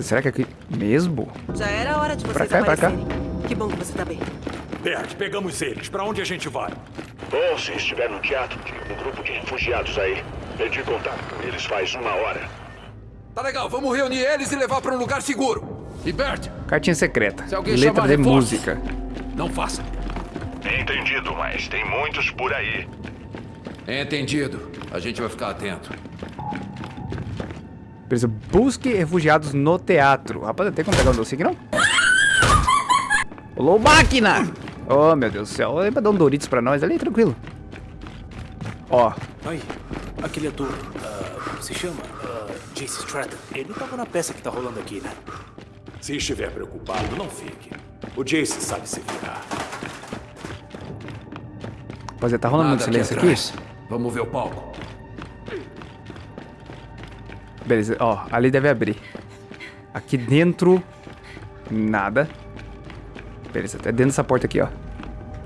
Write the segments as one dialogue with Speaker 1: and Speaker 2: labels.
Speaker 1: Será que é aqui mesmo?
Speaker 2: Já era hora de
Speaker 1: Pra
Speaker 2: vocês
Speaker 1: cá, pra cá.
Speaker 2: aparecerem. Que bom que você tá bem.
Speaker 3: Bert, pegamos eles. Pra onde a gente vai?
Speaker 4: Bom, se estiver no teatro, tem um grupo de refugiados aí. Perdi contato com eles faz uma hora.
Speaker 5: Tá legal, vamos reunir eles e levar pra um lugar seguro. E Bert,
Speaker 1: Cartinha secreta.
Speaker 5: Se alguém
Speaker 1: Letra
Speaker 5: chamar
Speaker 1: de
Speaker 5: reforços.
Speaker 1: música.
Speaker 5: não faça.
Speaker 4: Entendido, mas tem muitos por aí.
Speaker 5: Entendido. A gente vai ficar atento.
Speaker 1: Beleza, busque refugiados no teatro. Rapaz, tem como pegar um doce aqui, não? Olô, máquina! Oh, meu Deus do céu. Lembra dar um Doritos pra nós ali, tranquilo. Ó,
Speaker 6: Aí, aquele ator, como se chama? Ah, Jace Stratton. Ele tava na peça que tá rolando aqui, né?
Speaker 3: Se estiver preocupado, não fique. O Jace sabe se virar.
Speaker 1: rapaziada, tá rolando muito
Speaker 5: Nada
Speaker 1: silêncio aqui?
Speaker 5: atrás. Vamos ver o palco.
Speaker 1: Beleza, ó, ali deve abrir. Aqui dentro, nada. Beleza, é dentro dessa porta aqui, ó.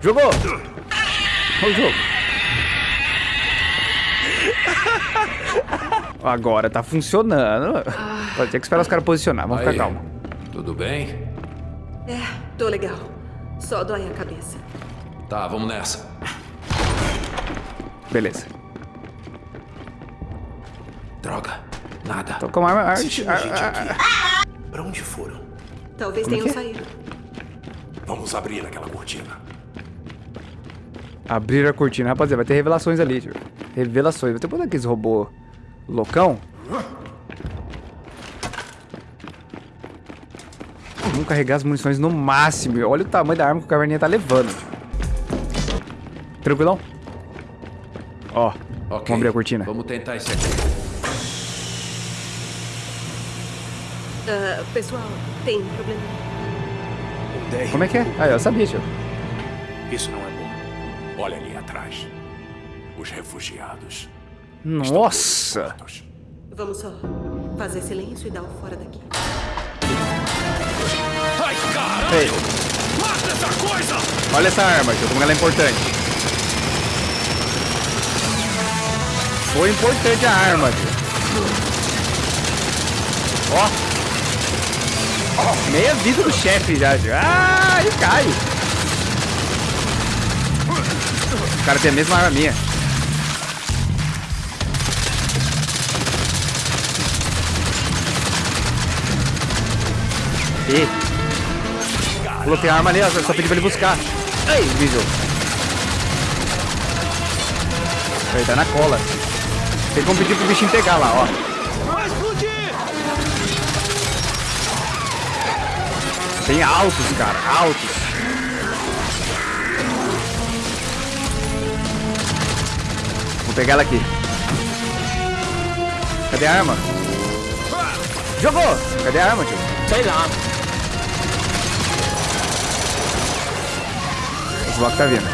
Speaker 1: Jogou! Olha o jogo. Agora tá funcionando. Pode ter que esperar os caras posicionar, vamos
Speaker 5: Aí,
Speaker 1: ficar calmo.
Speaker 5: Tudo bem?
Speaker 2: É, tô legal. Só dói a cabeça.
Speaker 5: Tá, vamos nessa.
Speaker 1: Beleza.
Speaker 5: Droga. Nada.
Speaker 1: Tô com uma arma. Ar, ar.
Speaker 6: Pra onde foram?
Speaker 2: Talvez
Speaker 1: Como
Speaker 2: tenham
Speaker 1: é?
Speaker 2: saído.
Speaker 3: Vamos abrir aquela cortina.
Speaker 1: abrir a cortina. Rapaziada, vai ter revelações ali, tio. Revelações. Vai ter um daqueles robô loucão. Vamos carregar as munições no máximo. Olha o tamanho da arma que o caverninha tá levando. Tranquilão? Ó,
Speaker 5: Ok.
Speaker 1: vamos abrir a cortina.
Speaker 5: Vamos tentar esse aqui.
Speaker 2: Ah, pessoal, tem problema.
Speaker 6: Um.
Speaker 1: Como é que é? Ah, eu sabia, tio.
Speaker 6: Isso não é bom.
Speaker 3: Olha ali atrás. Os refugiados.
Speaker 1: Nossa!
Speaker 2: Vamos só fazer silêncio e dar o fora daqui.
Speaker 3: Ai, caralho!
Speaker 1: Ei,
Speaker 3: Mata essa coisa!
Speaker 1: olha essa arma, tio, como ela é importante. Foi importante a arma, tio. Ó. Meia vida do chefe já, tio. Ah, ele cai. O cara tem a mesma arma minha. E Falou, tem arma ali, só pedi pra ele buscar. Ei, bicho. Ele tá na cola. Tem como pedir pro bichinho pegar lá, ó. Tem altos, cara, altos. Vou pegar ela aqui. Cadê a arma? Jogou! Cadê a arma, tio?
Speaker 6: Sei lá.
Speaker 1: Esse bloco tá vindo.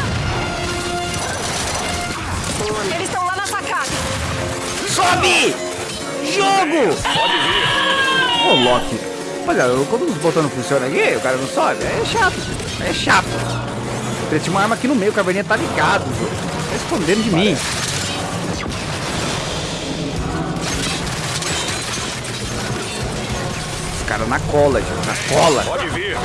Speaker 2: Eles estão lá na sacada.
Speaker 1: Sobe! Jogo! Pode vir. Ô, Loki. Olha, quando os botões não funcionam aqui, o cara não sobe. É chato. É chato. Tinha uma arma aqui no meio, o caverninha tá ligado. Tá escondendo de mim. Os caras na cola, tio. Na cola.
Speaker 3: Pode vir.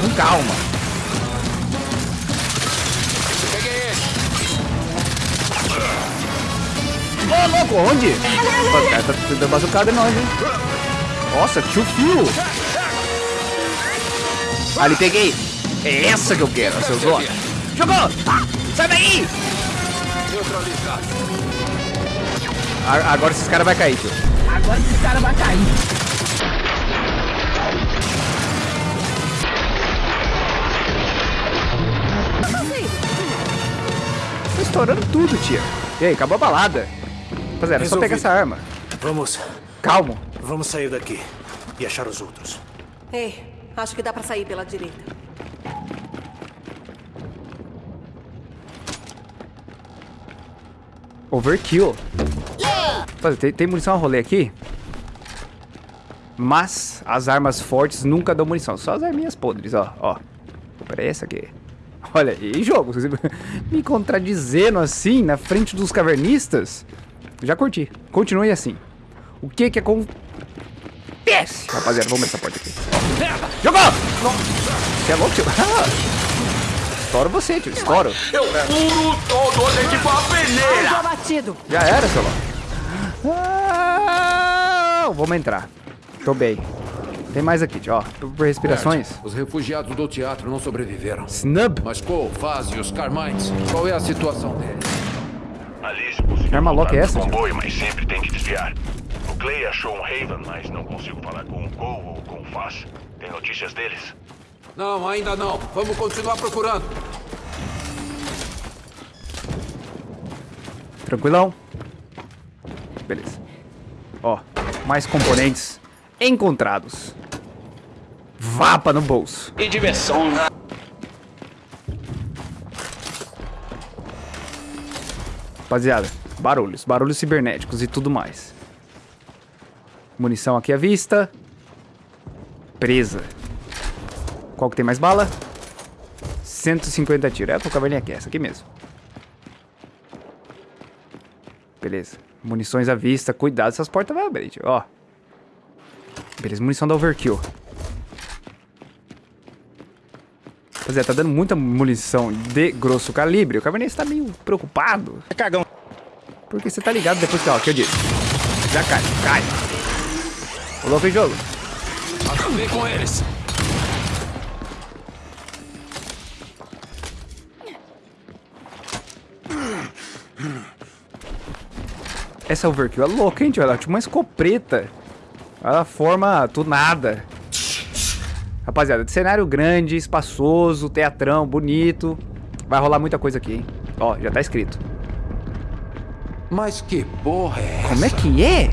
Speaker 1: Com calma. Ô, louco, onde? O cara tá dando bazucada em nós, hein? Nossa, tio fio. Ali, peguei. É essa que eu quero, seus olhos. Jogou! Ah, sai daí! A- Agora esses caras vão cair, tio.
Speaker 7: Agora esse cara vai cair.
Speaker 1: Tá estourando tudo, tia. E aí, acabou a balada. Rapaziada, é só pegar essa arma.
Speaker 6: Vamos,
Speaker 1: Calmo.
Speaker 6: vamos sair daqui e achar os outros.
Speaker 2: Ei, acho que dá pra sair pela direita.
Speaker 1: Overkill. Rapaziada, Tem, tem munição a rolê aqui? Mas as armas fortes nunca dão munição. Só as arminhas podres, ó. ó. Pera essa aqui. Olha, e jogo? Você me contradizendo assim na frente dos cavernistas? Já curti. Continue assim. O que que acontece? Rapaziada, vamos essa porta aqui. Jogou! Você é louco, tio? Estouro você, tio. Estouro.
Speaker 4: Eu furo todo o tipo a peneira!
Speaker 2: Alvo abatido.
Speaker 1: Já era, seu louco. Ah, vamos entrar. Tô bem. Tem mais aqui, tio. Ó, por por respirações.
Speaker 5: Bert, os refugiados do teatro não sobreviveram.
Speaker 1: Snub.
Speaker 5: Mas Cole, Faz e os Carmines, qual é a situação deles?
Speaker 4: Alice conseguiu
Speaker 1: Arma louca
Speaker 4: voltar
Speaker 1: é essa,
Speaker 4: comboio, mas sempre tem que desviar. O Clay achou um Raven, mas não consigo falar com o Cole ou com o Faz. Tem notícias deles?
Speaker 5: Não, ainda não. Vamos continuar procurando.
Speaker 1: Tranquilão? Beleza. Ó, mais componentes encontrados. Vapa no bolso.
Speaker 8: E diversão,
Speaker 1: Rapaziada, barulhos, barulhos cibernéticos e tudo mais. Munição aqui à vista. Presa. Qual que tem mais bala? 150 tiros. É, a caverninha aqui, essa aqui mesmo. Beleza. Munições à vista. Cuidado, essas portas vão abrir, tio. Ó. Beleza, munição da overkill. Rapaziada, tá dando muita munição de grosso calibre. O Cabernet tá meio preocupado.
Speaker 8: É cagão.
Speaker 1: Porque você tá ligado depois que, ó, que eu disse. Já cai, cai. O louco em jogo.
Speaker 5: Acabei com eles.
Speaker 1: Essa overkill é louca, hein, tio? Ela é tipo uma escopeta. Ela forma tudo nada. Rapaziada, cenário grande, espaçoso, teatrão, bonito. Vai rolar muita coisa aqui, hein? Ó, já tá escrito.
Speaker 5: Mas que porra é essa?
Speaker 1: Como é que é?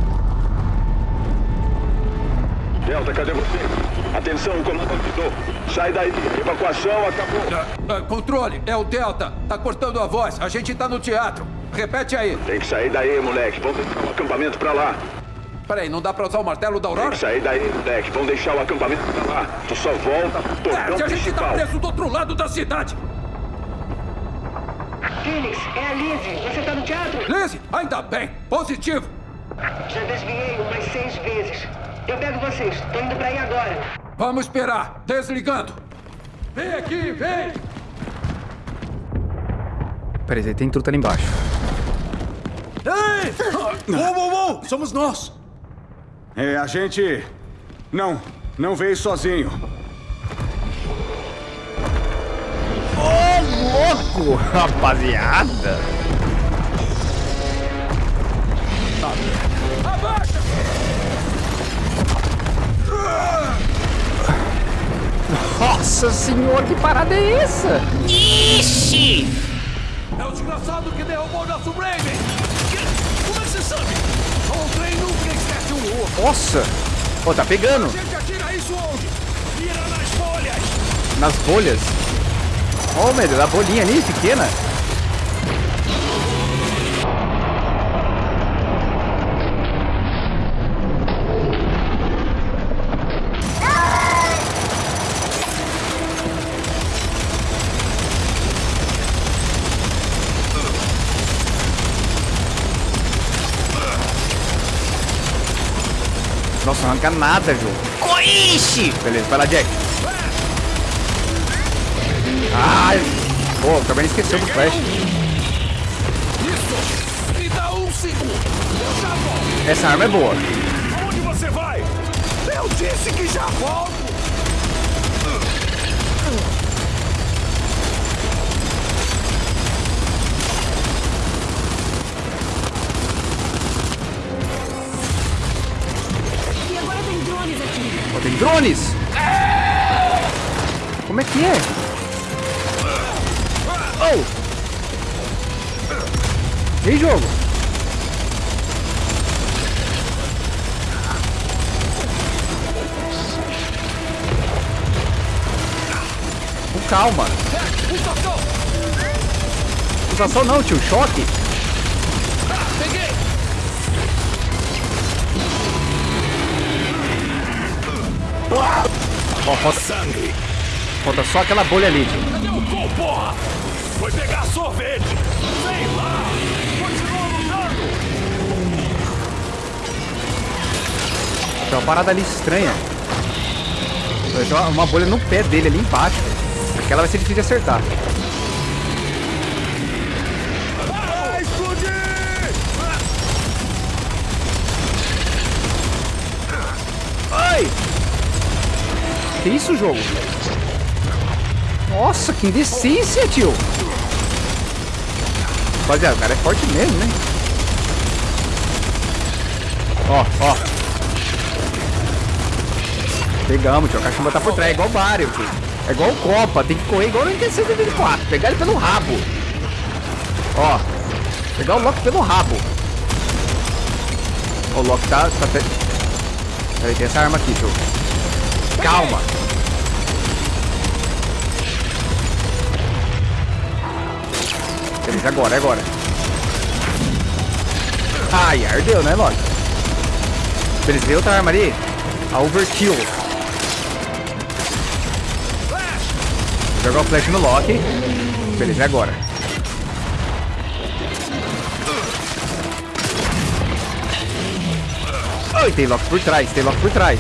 Speaker 4: Delta, cadê você? Atenção, comando avisou. Sai daí, evacuação acabou.
Speaker 5: Ah, ah, controle, é o Delta. Tá cortando a voz. A gente tá no teatro. Repete aí.
Speaker 4: Tem que sair daí, moleque. Vamos deixar o acampamento pra lá.
Speaker 5: Peraí, não dá pra usar o martelo da
Speaker 4: Tem
Speaker 5: Aurora?
Speaker 4: que sair daí, moleque. Vamos deixar o acampamento pra lá. Tu só volta pro portão
Speaker 5: a gente tá preso do outro lado da cidade.
Speaker 9: Phoenix, é a Lizzie. Você tá no teatro?
Speaker 5: Lizzie, ainda bem. Positivo.
Speaker 9: Já desviei umas seis vezes. Eu pego vocês. Tô indo pra aí agora.
Speaker 5: Vamos esperar. Desligando. Vem aqui, vem.
Speaker 1: Peraí, aí, tem truta ali embaixo.
Speaker 6: Ei! Uou, uou, uou! Somos nós!
Speaker 10: É, a gente. Não, não veio sozinho.
Speaker 1: Ô, louco, rapaziada.
Speaker 5: Abaixa!
Speaker 1: Nossa senhora, que parada é essa?
Speaker 7: Ixi!
Speaker 5: É o desgraçado que derrubou nosso Raven.
Speaker 1: Nossa. Ó, tá pegando.
Speaker 5: Nas
Speaker 1: bolhas. Ó, meu Deus, a bolinha ali, pequena. Arranca nada, jogo.
Speaker 7: Coixe!
Speaker 1: Beleza, vai lá, Jack. Ai! Pô, acabei de esquecer do flash. Essa arma é boa.
Speaker 4: Onde você vai?
Speaker 5: Eu disse que já volto.
Speaker 1: Como é que é? Oh! E aí, jogo? Com calma.
Speaker 5: Pulsação
Speaker 1: não, tio. Choque. Ó, falta...
Speaker 4: Sangue.
Speaker 1: Falta só aquela bolha ali.
Speaker 5: Cadê o gol, porra?
Speaker 4: Foi pegar sorvete.
Speaker 5: Sei lá. Continua lutando.
Speaker 1: Tem uma parada ali estranha. Tem uma bolha no pé dele ali embaixo. Aquela vai ser difícil de acertar. Que isso, jogo? Nossa, que indecência, tio! Rapaziada, o cara é forte mesmo, né? Ó, ó. Pegamos, tio. A cachumba tá por trás. É igual o Mario, tio. É igual o Copa. Tem que correr igual no NT-124. Pegar ele pelo rabo. Ó. Pegar o Loki pelo rabo. O Loki tá... tá pe... Peraí, tem essa arma aqui, tio. Calma. Beleza, agora, é agora. Ai, ardeu, né, Loki? Beleza, veio outra arma ali. A Overkill. Vou jogar o flash no Loki. Beleza, é agora. Ai, tem Loki por trás, tem Loki por trás.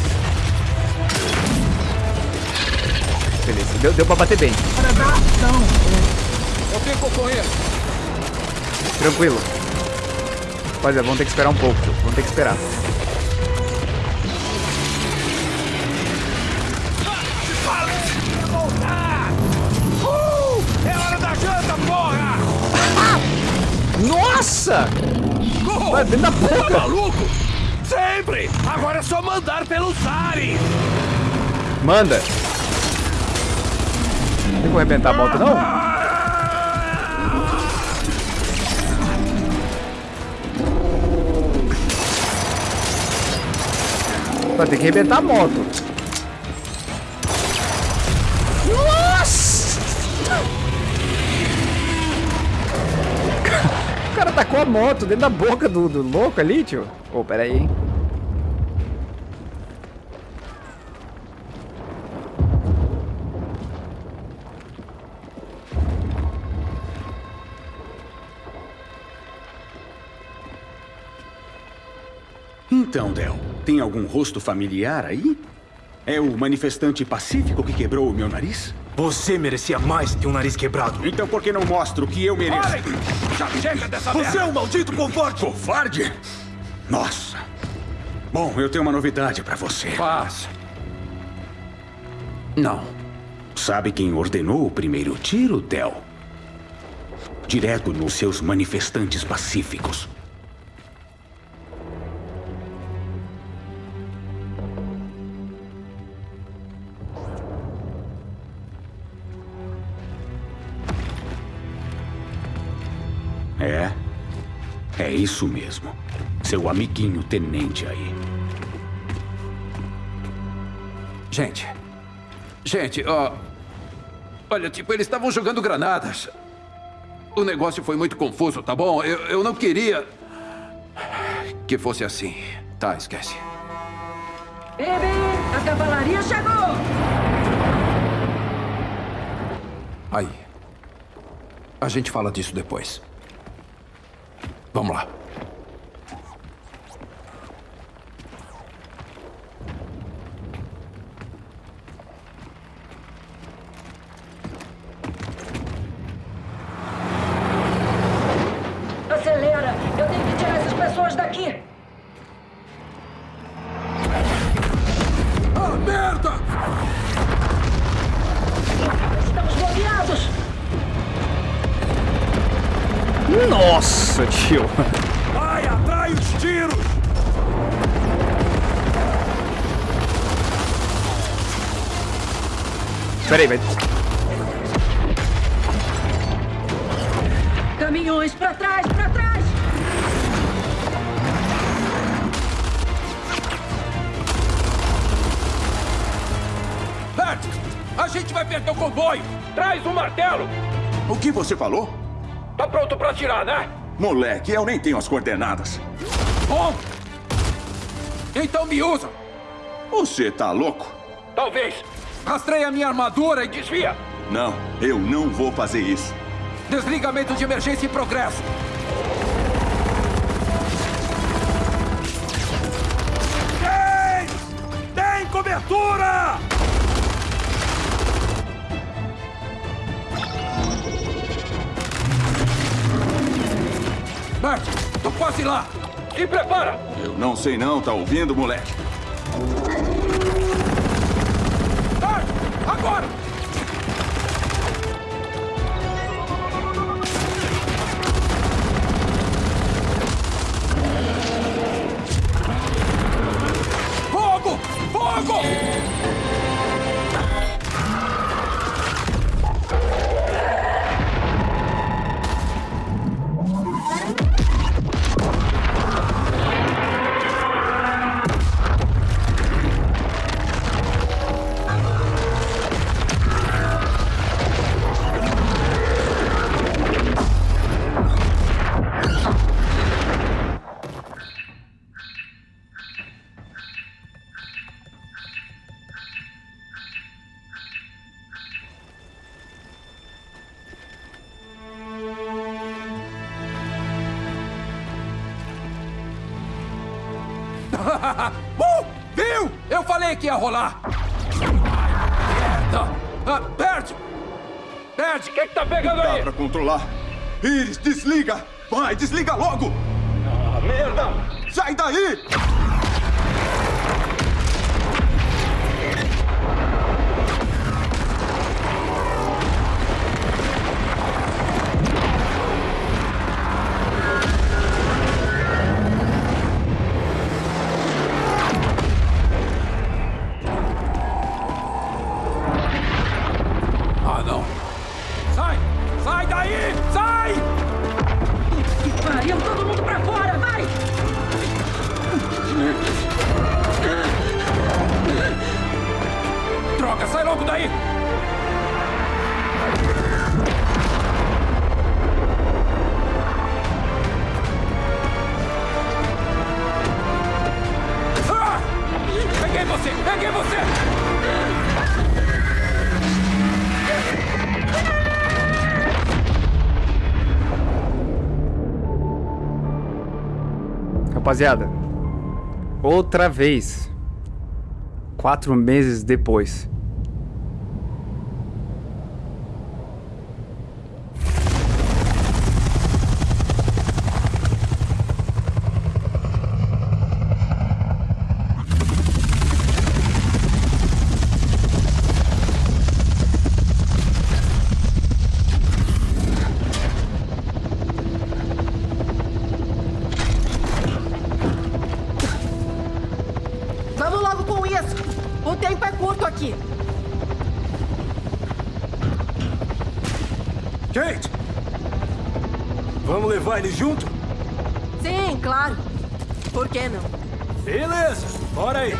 Speaker 1: Beleza, deu, deu pra bater bem.
Speaker 5: Eu fico com ele.
Speaker 1: Tranquilo. Rapaziada, vamos ter que esperar um pouco, tio. Vamos ter que esperar.
Speaker 5: Hora da janta, porra!
Speaker 1: Nossa! Vai dentro da
Speaker 5: Tá
Speaker 1: boca!
Speaker 5: maluco? Sempre! Agora é só mandar pelos ares!
Speaker 1: Manda! Não tem como arrebentar a moto, não? Vai ter que arrebentar a moto. Nossa! O cara tacou a moto dentro da boca do, do louco ali, tio. Ô, pera aí?
Speaker 10: Então, Del, tem algum rosto familiar aí? É o manifestante pacífico que quebrou o meu nariz?
Speaker 8: Você merecia mais que um nariz quebrado.
Speaker 10: Então por que não mostro o que eu mereço?
Speaker 5: Parem! Já chega dessa
Speaker 8: Você
Speaker 5: merda!
Speaker 8: é um maldito covarde!
Speaker 10: Covarde? Nossa. Bom, eu tenho uma novidade pra você.
Speaker 5: Paz.
Speaker 10: Não. Sabe quem ordenou o primeiro tiro, Del? Direto nos seus manifestantes pacíficos. É? É isso mesmo. Seu amiguinho tenente aí.
Speaker 3: Gente. Gente, ó. Olha, tipo, eles estavam jogando granadas. O negócio foi muito confuso, tá bom? Eu, eu não queria. que fosse assim. Tá, esquece.
Speaker 9: Bem, a cavalaria chegou!
Speaker 3: Aí. A gente fala disso depois. Vamos lá.
Speaker 9: Acelera!
Speaker 1: Pera aí, vai.
Speaker 9: Caminhões pra trás, pra trás!
Speaker 5: Bert, a gente vai perder o comboio! Traz o martelo!
Speaker 10: O que você falou?
Speaker 5: Tá pronto pra atirar, né?
Speaker 10: Moleque, eu nem tenho as coordenadas.
Speaker 5: Bom! Então me usa!
Speaker 10: Você tá louco?
Speaker 5: Talvez! Rastreia minha armadura e desvia!
Speaker 10: Não, eu não vou fazer isso.
Speaker 5: Desligamento de emergência em progresso! James!
Speaker 11: altura!
Speaker 3: Bert, tô quase lá. E prepara!
Speaker 5: Eu não sei não, tá ouvindo, moleque?
Speaker 3: Ia rolar. Merda! Ah, Bert! Bert, o que, que tá pegando
Speaker 5: Dá
Speaker 3: aí?
Speaker 5: pra controlar. Iris, desliga! Vai, desliga logo!
Speaker 3: Ah, merda!
Speaker 5: Sai daí!
Speaker 1: Rapaziada, outra vez. Quatro meses depois.
Speaker 6: Ele junto?
Speaker 2: Sim, claro. Por que não?
Speaker 6: Beleza, bora aí.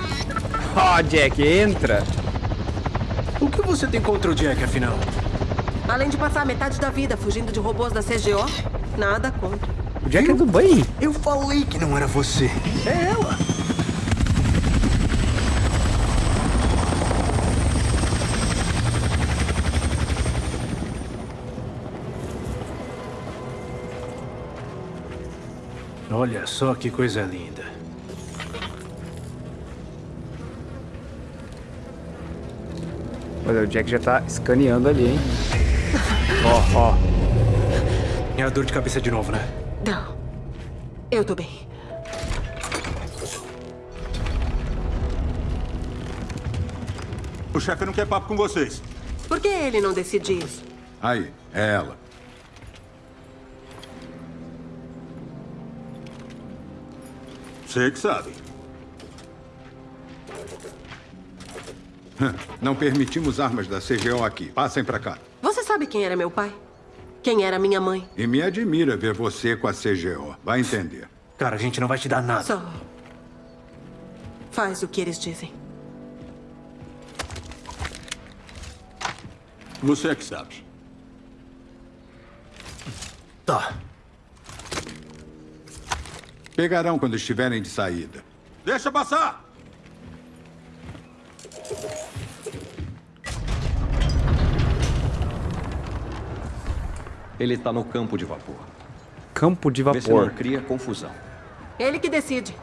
Speaker 1: Ó, Jack, entra.
Speaker 6: O que você tem contra o Jack, afinal?
Speaker 2: Além de passar metade da vida fugindo de robôs da CGO, nada contra.
Speaker 1: O Jack é do bem.
Speaker 6: Eu falei que não era você. É ela. Olha só que coisa linda.
Speaker 1: Olha, o Jack já tá escaneando ali, hein? Ó, ó.
Speaker 6: É a dor de cabeça de novo, né?
Speaker 2: Não. Eu tô bem.
Speaker 5: O chefe não quer papo com vocês.
Speaker 2: Por que ele não decide isso?
Speaker 5: Aí, é ela. Você que sabe.
Speaker 12: Não permitimos armas da CGO aqui. Passem pra cá.
Speaker 2: Você sabe quem era meu pai? Quem era minha mãe?
Speaker 12: E me admira ver você com a CGO. Vai entender.
Speaker 6: Cara, a gente não vai te dar nada.
Speaker 2: Só. Faz o que eles dizem.
Speaker 5: Você é que sabe.
Speaker 6: Tá.
Speaker 12: Pegarão quando estiverem de saída.
Speaker 5: Deixa passar!
Speaker 13: Ele tá no campo de vapor.
Speaker 1: Campo de
Speaker 13: Vê se não
Speaker 1: vapor.
Speaker 13: cria confusão.
Speaker 2: Ele que decide.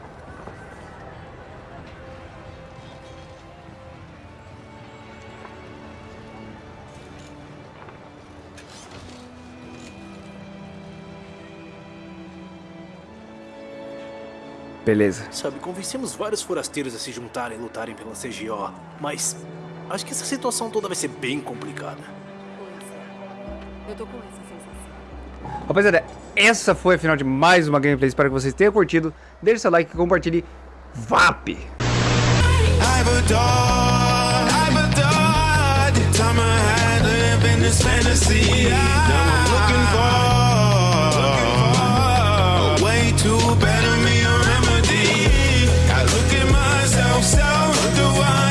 Speaker 1: Beleza.
Speaker 6: Sabe, convencemos vários forasteiros a se juntarem e lutarem pela CGO, mas acho que essa situação toda vai ser bem complicada.
Speaker 2: Eu tô com essa sensação.
Speaker 1: Rapaziada, essa foi a final de mais uma gameplay. Espero que vocês tenham curtido. Deixe seu like, e compartilhe. VAP!
Speaker 13: too Do I?